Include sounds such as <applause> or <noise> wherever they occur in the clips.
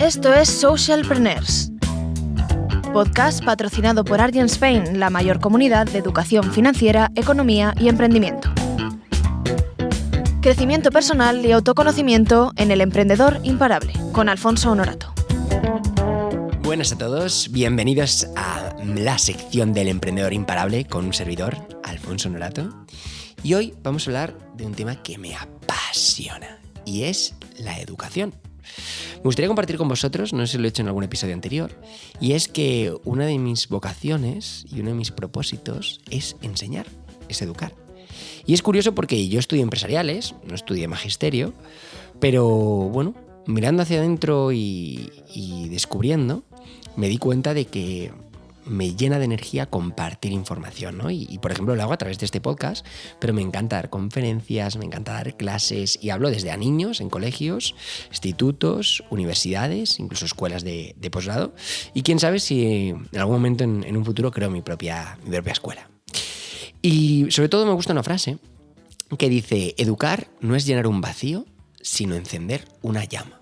Esto es Socialpreneurs, podcast patrocinado por Argent Spain, la mayor comunidad de educación financiera, economía y emprendimiento. Crecimiento personal y autoconocimiento en el emprendedor imparable, con Alfonso Honorato. Buenas a todos, bienvenidos a la sección del emprendedor imparable con un servidor, Alfonso Honorato. Y hoy vamos a hablar de un tema que me apasiona y es la educación. Me gustaría compartir con vosotros, no sé si lo he hecho en algún episodio anterior, y es que una de mis vocaciones y uno de mis propósitos es enseñar, es educar. Y es curioso porque yo estudié empresariales, no estudié magisterio, pero bueno, mirando hacia adentro y, y descubriendo, me di cuenta de que me llena de energía compartir información, ¿no? Y, por ejemplo lo hago a través de este podcast, pero me encanta dar conferencias, me encanta dar clases y hablo desde a niños en colegios, institutos, universidades, incluso escuelas de, posgrado y quién sabe si en algún momento en, un futuro creo mi propia, mi propia escuela. Y sobre todo me gusta una frase que dice, educar no es llenar un vacío, sino encender una llama.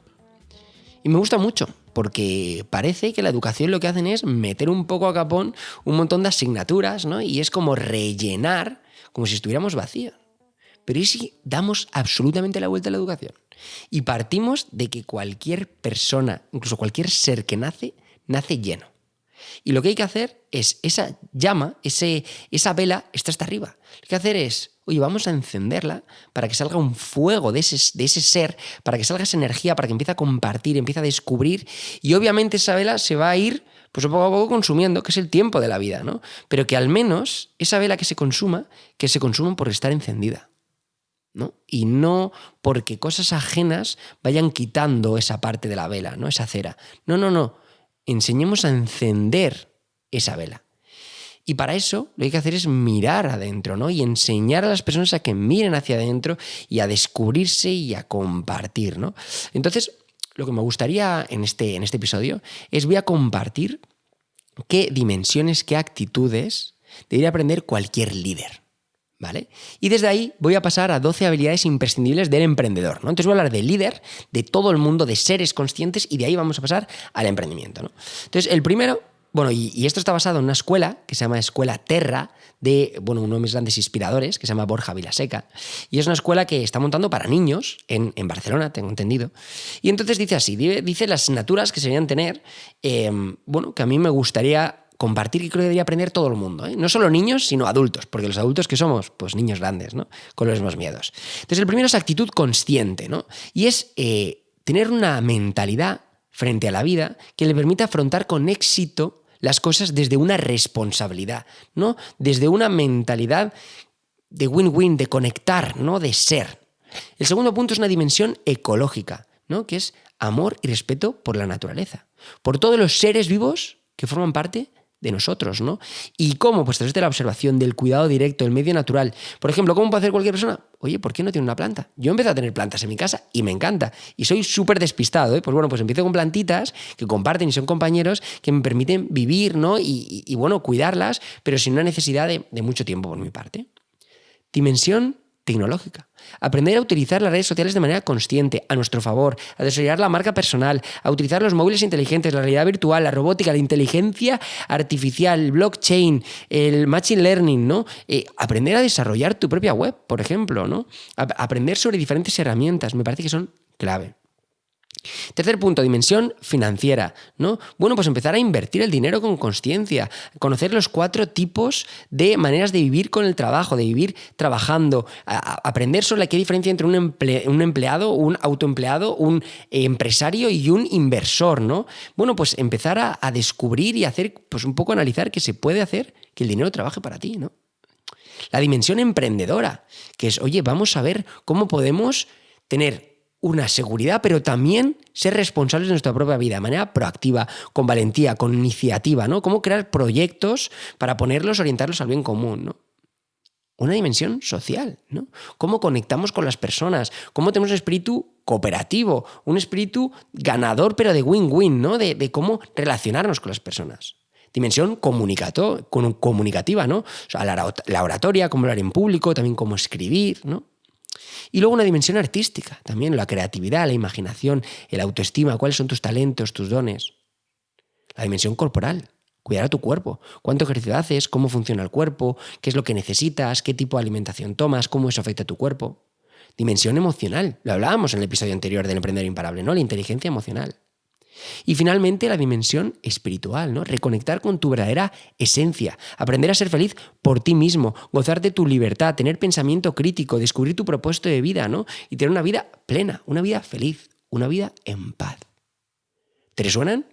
Y me gusta mucho, porque parece que la educación lo que hacen es meter un poco a capón un montón de asignaturas, ¿no? Y es como rellenar, como si estuviéramos vacíos. Pero ¿y si damos absolutamente la vuelta a la educación? Y partimos de que cualquier persona, incluso cualquier ser que nace, nace lleno. Y lo que hay que hacer es esa llama, ese, esa vela, está hasta arriba. Lo que hay que hacer es oye, vamos a encenderla para que salga un fuego de ese, de ese ser, para que salga esa energía, para que empiece a compartir, empiece a descubrir. Y obviamente esa vela se va a ir pues poco a poco consumiendo, que es el tiempo de la vida, ¿no? Pero que al menos esa vela que se consuma, que se consuma por estar encendida. ¿no? Y no porque cosas ajenas vayan quitando esa parte de la vela, ¿no? Esa cera. No, no, no. Enseñemos a encender esa vela. Y para eso lo que hay que hacer es mirar adentro, ¿no? Y enseñar a las personas a que miren hacia adentro y a descubrirse y a compartir, ¿no? Entonces, lo que me gustaría en este, en este episodio es voy a compartir qué dimensiones, qué actitudes debería aprender cualquier líder. ¿Vale? Y desde ahí voy a pasar a 12 habilidades imprescindibles del emprendedor. ¿no? Entonces voy a hablar de líder, de todo el mundo, de seres conscientes, y de ahí vamos a pasar al emprendimiento. ¿no? Entonces, el primero bueno, y, esto está basado en una escuela que se llama Escuela Terra, de bueno, uno de mis grandes inspiradores, que se llama Borja Vilaseca. Y es una escuela que está montando para niños en, Barcelona, tengo entendido. Y entonces dice así, dice las asignaturas que se debían tener, em, bueno, que a mí me gustaría compartir y creo que debería aprender todo el mundo. ¿eh? No solo niños, sino adultos, porque los adultos que somos, pues niños grandes, ¿no? Con los mismos miedos. Entonces, el primero es actitud consciente, ¿no? Y es eh, tener una mentalidad frente a la vida que le permita afrontar con éxito las cosas desde una responsabilidad, ¿no? Desde una mentalidad de win-win, de conectar, ¿no? De ser. El segundo punto es una dimensión ecológica, ¿no? Que es amor y respeto por la naturaleza, por todos los seres vivos que forman parte de nosotros, ¿no? ¿Y cómo? Pues través de la observación, del cuidado directo, del medio natural. Por ejemplo, ¿cómo puede hacer cualquier persona? Oye, ¿por qué no tiene una planta? Yo empecé a tener plantas en mi casa y me encanta. Y soy súper despistado, ¿eh? Pues bueno, pues empiezo con plantitas que comparten y son compañeros que me permiten vivir, ¿no? Y, bueno, cuidarlas, pero sin una necesidad de, de mucho tiempo por mi parte. Dimensión tecnológica. Aprender a utilizar las redes sociales de manera consciente, a nuestro favor, a desarrollar la marca personal, a utilizar los móviles inteligentes, la realidad virtual, la robótica, la inteligencia artificial, el blockchain, el machine learning, ¿no? Eh, aprender a desarrollar tu propia web, por ejemplo, ¿no? aprender sobre diferentes herramientas, me parece que son clave. Tercer punto, dimensión financiera, ¿no? Bueno, pues empezar a invertir el dinero con consciencia, conocer los cuatro tipos de maneras de vivir con el trabajo, de vivir trabajando, aprender sobre qué diferencia entre un, empleado, un autoempleado, un empresario y un inversor, ¿no? Bueno, pues empezar a, a descubrir y hacer, pues un poco analizar que se puede hacer que el dinero trabaje para ti, ¿no? La dimensión emprendedora, que es, oye, vamos a ver cómo podemos tener una seguridad, pero también ser responsables de nuestra propia vida de manera proactiva, con valentía, con iniciativa, ¿no? Cómo crear proyectos para ponerlos, orientarlos al bien común, ¿no? Una dimensión social, ¿no? Cómo conectamos con las personas, cómo tenemos un espíritu cooperativo, un espíritu ganador, pero de win-win, ¿no? De, cómo relacionarnos con las personas. Dimensión comunicativa, ¿no? O sea, la, oratoria, cómo hablar en público, también cómo escribir, ¿no? Y luego una dimensión artística, también la creatividad, la imaginación, el autoestima, cuáles son tus talentos, tus dones. La dimensión corporal, cuidar a tu cuerpo, cuánto ejercicio haces, cómo funciona el cuerpo, qué es lo que necesitas, qué tipo de alimentación tomas, cómo eso afecta a tu cuerpo. Dimensión emocional, lo hablábamos en el episodio anterior del Emprendedor Imparable, ¿no? La inteligencia emocional. Y finalmente la dimensión espiritual, ¿no? Reconectar con tu verdadera esencia, aprender a ser feliz por ti mismo, gozar de tu libertad, tener pensamiento crítico, descubrir tu propósito de vida, ¿no? Y tener una vida plena, una vida feliz, una vida en paz. ¿Te resuenan?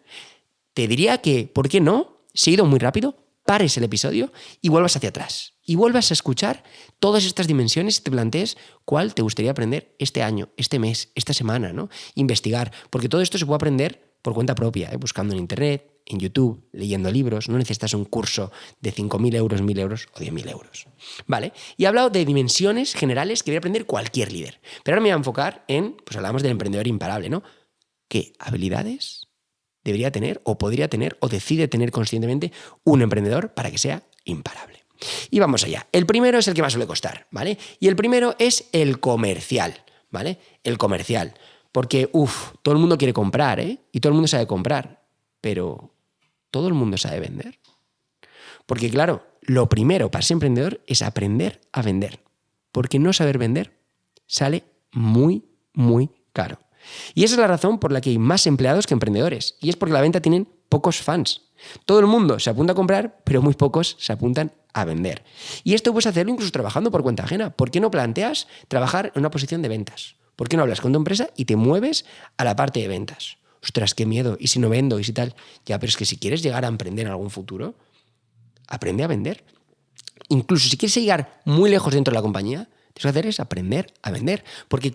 Te diría que, ¿por qué no? Si he ido muy rápido, pares el episodio y vuelvas hacia atrás. Y vuelvas a escuchar todas estas dimensiones y te plantees cuál te gustaría aprender este año, este mes, esta semana, ¿no? Investigar, porque todo esto se puede aprender por cuenta propia, ¿eh? buscando en Internet, en YouTube, leyendo libros. No necesitas un curso de 5.000 euros, 1.000 euros o 10.000 euros. ¿Vale? Y he hablado de dimensiones generales que debería aprender cualquier líder. Pero ahora me voy a enfocar en, pues hablamos del emprendedor imparable, ¿no? ¿Qué habilidades debería tener o podría tener o decide tener conscientemente un emprendedor para que sea imparable? Y vamos allá. El primero es el que más suele costar, ¿vale? Y el primero es el comercial, ¿vale? El comercial. Porque, uff, todo el mundo quiere comprar, ¿eh? Y todo el mundo sabe comprar. Pero, ¿todo el mundo sabe vender? Porque, claro, lo primero para ser emprendedor es aprender a vender. Porque no saber vender sale muy, muy caro. Y esa es la razón por la que hay más empleados que emprendedores. Y es porque la venta tienen pocos fans. Todo el mundo se apunta a comprar, pero muy pocos se apuntan a vender. Y esto puedes hacerlo incluso trabajando por cuenta ajena. ¿Por qué no planteas trabajar en una posición de ventas? ¿Por qué no hablas con tu empresa y te mueves a la parte de ventas? Ostras, qué miedo. ¿Y si no vendo? ¿Y si tal? Ya, pero es que si quieres llegar a emprender en algún futuro, aprende a vender. Incluso si quieres llegar muy lejos dentro de la compañía, tienes que hacer es aprender a vender. Porque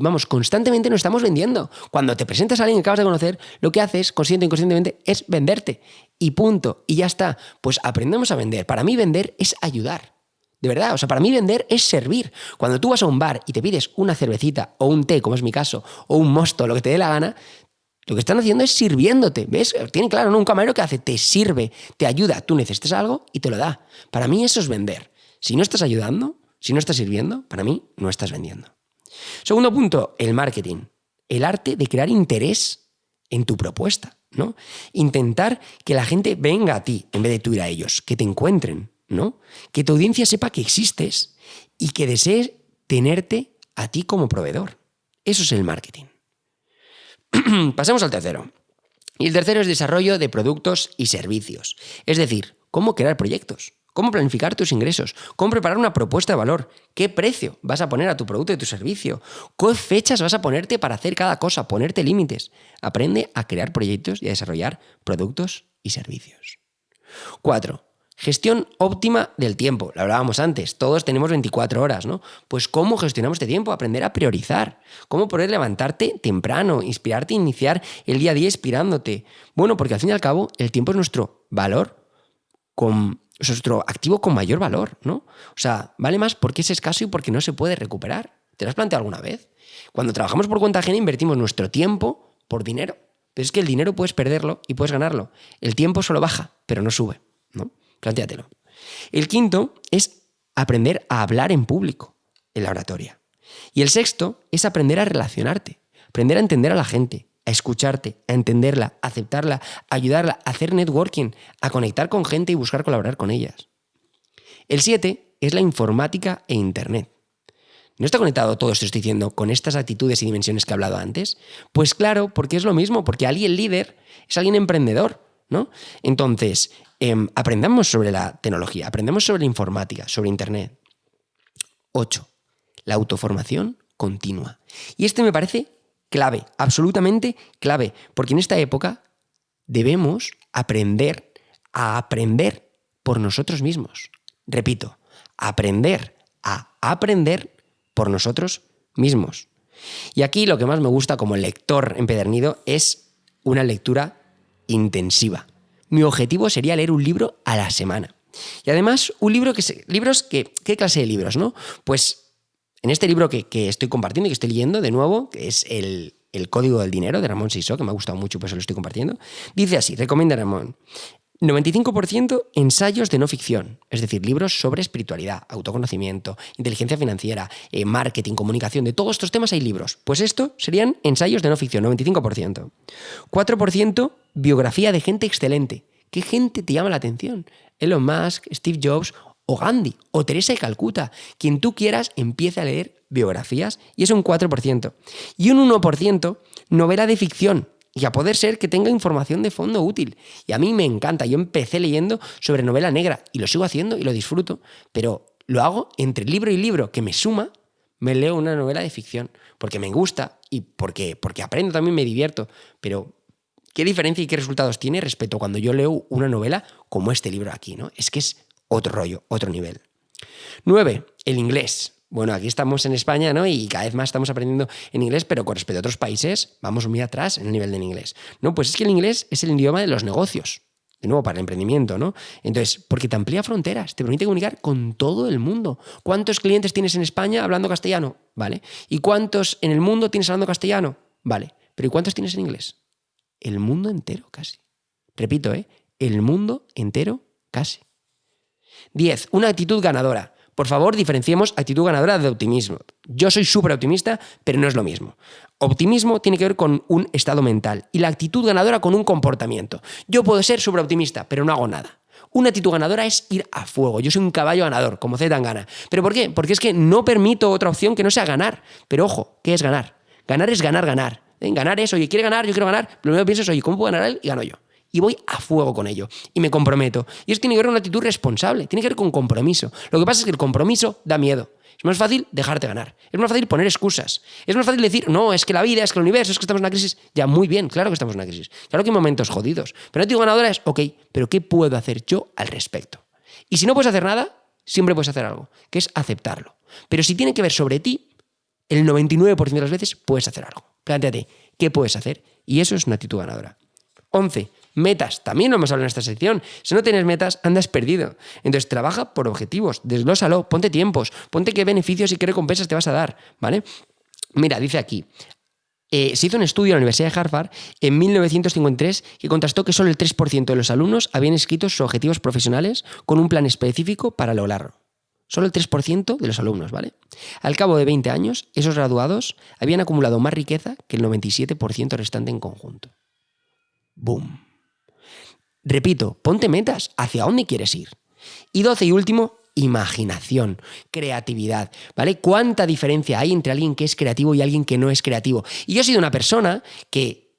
vamos, constantemente nos estamos vendiendo. Cuando te presentas a alguien que acabas de conocer, lo que haces, consciente o inconscientemente, es venderte. Y punto. Y ya está. Pues aprendemos a vender. Para mí vender es ayudar. De verdad, o sea, para mí vender es servir. Cuando tú vas a un bar y te pides una cervecita o un té, como es mi caso, o un mosto, lo que te dé la gana, lo que están haciendo es sirviéndote. ¿Ves? Tiene claro, ¿no? Un camarero que hace, te sirve, te ayuda, tú necesitas algo y te lo da. Para mí eso es vender. Si no estás ayudando, si no estás sirviendo, para mí no estás vendiendo. Segundo punto, el marketing. El arte de crear interés en tu propuesta, ¿no? Intentar que la gente venga a ti en vez de tú ir a ellos, que te encuentren, ¿no? Que tu audiencia sepa que existes y que desee tenerte a ti como proveedor. Eso es el marketing. <clears throat> Pasemos al tercero. Y el tercero es desarrollo de productos y servicios. Es decir, cómo crear proyectos, cómo planificar tus ingresos, cómo preparar una propuesta de valor, qué precio vas a poner a tu producto y tu servicio, qué fechas vas a ponerte para hacer cada cosa, ponerte límites. Aprende a crear proyectos y a desarrollar productos y servicios. Cuatro, Gestión óptima del tiempo. Lo hablábamos antes, todos tenemos 24 horas, ¿no? Pues cómo gestionamos este tiempo, aprender a priorizar, cómo poder levantarte temprano, inspirarte, iniciar el día a día inspirándote. Bueno, porque al fin y al cabo el tiempo es nuestro valor, con, es nuestro activo con mayor valor, ¿no? O sea, vale más porque es escaso y porque no se puede recuperar. ¿Te lo has planteado alguna vez? Cuando trabajamos por cuenta ajena invertimos nuestro tiempo por dinero. Pero es que el dinero puedes perderlo y puedes ganarlo. El tiempo solo baja, pero no sube. Plantéatelo. El quinto es aprender a hablar en público, en la oratoria. Y el sexto es aprender a relacionarte, aprender a entender a la gente, a escucharte, a entenderla, a aceptarla, a ayudarla, a hacer networking, a conectar con gente y buscar colaborar con ellas. El siete es la informática e Internet. ¿No está conectado todo esto estoy diciendo con estas actitudes y dimensiones que he hablado antes? Pues claro, porque es lo mismo, porque alguien líder es alguien emprendedor, ¿no? Entonces, Em, aprendamos sobre la tecnología, aprendemos sobre la informática, sobre Internet. 8. La autoformación continua. Y este me parece clave, absolutamente clave, porque en esta época debemos aprender a aprender por nosotros mismos. Repito, aprender a aprender por nosotros mismos. Y aquí lo que más me gusta como lector empedernido es una lectura intensiva mi objetivo sería leer un libro a la semana. Y además, un libro que... libros que... ¿Qué clase de libros, no? Pues en este libro que, estoy compartiendo y que estoy leyendo de nuevo, que es el, Código del Dinero de Ramón Sisó, que me ha gustado mucho, pues lo estoy compartiendo, dice así, recomienda Ramón, 95% ensayos de no ficción, es decir, libros sobre espiritualidad, autoconocimiento, inteligencia financiera, eh, marketing, comunicación, de todos estos temas hay libros. Pues esto serían ensayos de no ficción, 95%. 4% biografía de gente excelente. ¿Qué gente te llama la atención? Elon Musk, Steve Jobs o Gandhi o Teresa de Calcuta. Quien tú quieras empieza a leer biografías y es un 4%. Y un 1% novela de ficción, y a poder ser que tenga información de fondo útil. Y a mí me encanta. Yo empecé leyendo sobre novela negra y lo sigo haciendo y lo disfruto, pero lo hago entre libro y libro que me suma, me leo una novela de ficción, porque me gusta y porque, porque aprendo también, me divierto. Pero, ¿qué diferencia y qué resultados tiene respecto a cuando yo leo una novela como este libro aquí? ¿no? Es que es otro rollo, otro nivel. 9. El inglés. Bueno, aquí estamos en España, ¿no? Y cada vez más estamos aprendiendo en inglés, pero con respecto a otros países, vamos muy atrás en el nivel del inglés. No, pues es que el inglés es el idioma de los negocios. De nuevo, para el emprendimiento, ¿no? Entonces, porque te amplía fronteras, te permite comunicar con todo el mundo. ¿Cuántos clientes tienes en España hablando castellano? ¿Vale? ¿Y cuántos en el mundo tienes hablando castellano? Vale. ¿Pero ¿y cuántos tienes en inglés? El mundo entero, casi. Repito, ¿eh? El mundo entero, casi. 10. Una actitud ganadora. Por favor, diferenciemos actitud ganadora de optimismo. Yo soy súper optimista, pero no es lo mismo. Optimismo tiene que ver con un estado mental y la actitud ganadora con un comportamiento. Yo puedo ser súper optimista, pero no hago nada. Una actitud ganadora es ir a fuego. Yo soy un caballo ganador, como Z gana. ¿Pero por qué? Porque es que no permito otra opción que no sea ganar. Pero ojo, ¿qué es ganar? Ganar es ganar, ganar. ¿Eh? Ganar es, oye, quiere ganar, yo quiero ganar. Lo primero que pienso es, oye, ¿cómo puedo ganar él? Y gano yo y voy a fuego con ello. Y me comprometo. Y eso tiene que ver con una actitud responsable, tiene que ver con compromiso. Lo que pasa es que el compromiso da miedo. Es más fácil dejarte ganar. Es más fácil poner excusas. Es más fácil decir, no, es que la vida, es que el universo, es que estamos en una crisis. Ya, muy bien, claro que estamos en una crisis. Claro que hay momentos jodidos. Pero la actitud ganadora es, ok, pero ¿qué puedo hacer yo al respecto? Y si no puedes hacer nada, siempre puedes hacer algo, que es aceptarlo. Pero si tiene que ver sobre ti, el 99% de las veces puedes hacer algo. Plantéate, ¿qué puedes hacer? Y eso es una actitud ganadora. 11. Metas, también lo hemos hablado en esta sección. Si no tienes metas, andas perdido. Entonces, trabaja por objetivos, desglósalo, ponte tiempos, ponte qué beneficios y qué recompensas te vas a dar, ¿vale? Mira, dice aquí, eh, se hizo un estudio en la Universidad de Harvard en 1953 que contrastó que solo el 3% de los alumnos habían escrito sus objetivos profesionales con un plan específico para lograrlo. Solo el 3% de los alumnos, ¿vale? Al cabo de 20 años, esos graduados habían acumulado más riqueza que el 97% restante en conjunto. ¡Boom! Repito, ponte metas, hacia dónde quieres ir. Y doce y último, imaginación, creatividad, ¿vale? ¿Cuánta diferencia hay entre alguien que es creativo y alguien que no es creativo? Y yo he sido una persona que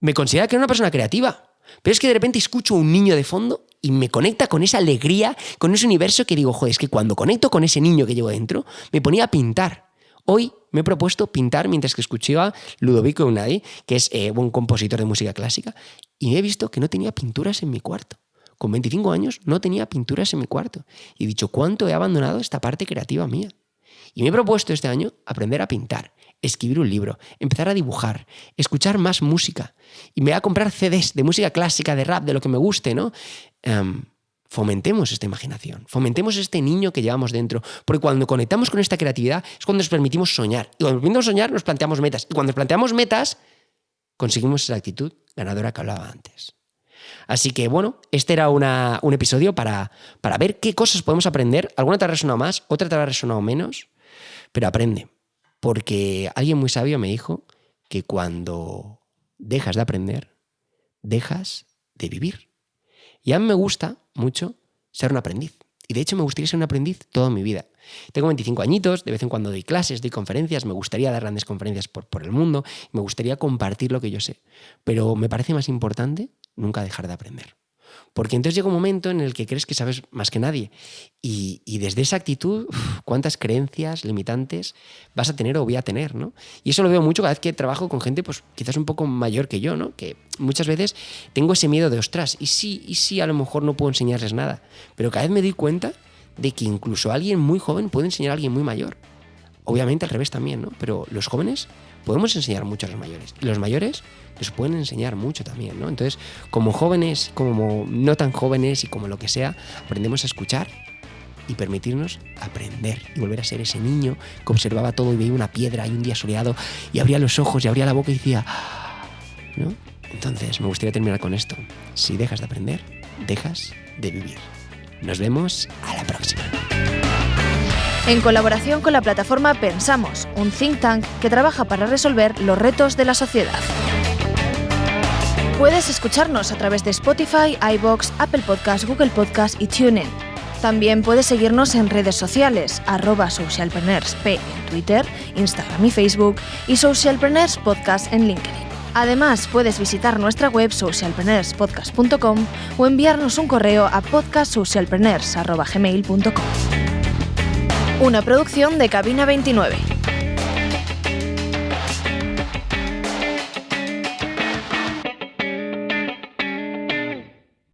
me considera que era una persona creativa, pero es que de repente escucho a un niño de fondo y me conecta con esa alegría, con ese universo que digo, joder, es que cuando conecto con ese niño que llevo dentro, me ponía a pintar. Hoy me he propuesto pintar mientras que escuchaba Ludovico Eunadi, que es eh, un compositor de música clásica, y he visto que no tenía pinturas en mi cuarto. Con 25 años no tenía pinturas en mi cuarto. Y he dicho, ¿cuánto he abandonado esta parte creativa mía? Y me he propuesto este año aprender a pintar, escribir un libro, empezar a dibujar, escuchar más música. Y me voy a comprar CDs de música clásica, de rap, de lo que me guste, ¿no? Em, fomentemos esta imaginación, fomentemos este niño que llevamos dentro, porque cuando conectamos con esta creatividad es cuando nos permitimos soñar. Y cuando nos permitimos soñar nos planteamos metas. Y cuando nos planteamos metas, conseguimos esa actitud ganadora que hablaba antes. Así que bueno, este era un episodio para, para ver qué cosas podemos aprender. Alguna te ha resonado más, otra te ha resonado menos, pero aprende. Porque alguien muy sabio me dijo que cuando dejas de aprender, dejas de vivir. Y a mí me gusta mucho ser un aprendiz. Y de hecho me gustaría ser un aprendiz toda mi vida. Tengo 25 añitos, de vez en cuando doy clases, doy conferencias, me gustaría dar grandes conferencias por, por el mundo, me gustaría compartir lo que yo sé. Pero me parece más importante nunca dejar de aprender. Porque entonces llega un momento en el que crees que sabes más que nadie. Y, desde esa actitud, cuántas creencias limitantes vas a tener o voy a tener, ¿no? Y eso lo veo mucho cada vez que trabajo con gente, pues quizás un poco mayor que yo, ¿no? Que muchas veces tengo ese miedo de, ostras, y sí, y sí, a lo mejor no puedo enseñarles nada. Pero cada vez me doy cuenta de que incluso alguien muy joven puede enseñar a alguien muy mayor. Obviamente al revés también, ¿no? Pero los jóvenes podemos enseñar mucho a los mayores. Y los mayores les pueden enseñar mucho también, ¿no? Entonces, como jóvenes, como no tan jóvenes y como lo que sea, aprendemos a escuchar y permitirnos aprender y volver a ser ese niño que observaba todo y veía una piedra y un día soleado y abría los ojos y abría la boca y decía, ¿no? Entonces, me gustaría terminar con esto. Si dejas de aprender, dejas de vivir. Nos vemos a la próxima. En colaboración con la plataforma Pensamos, un think tank que trabaja para resolver los retos de la sociedad. Puedes escucharnos a través de Spotify, iBox, Apple Podcasts, Google Podcasts y TuneIn. También puedes seguirnos en redes sociales, arroba socialpreneursp en Twitter, Instagram y Facebook y Socialpreneurs Podcast en LinkedIn. Además, puedes visitar nuestra web socialpreneurspodcast.com o enviarnos un correo a podcastsocialpreneurs.gmail.com. Una producción de Cabina 29.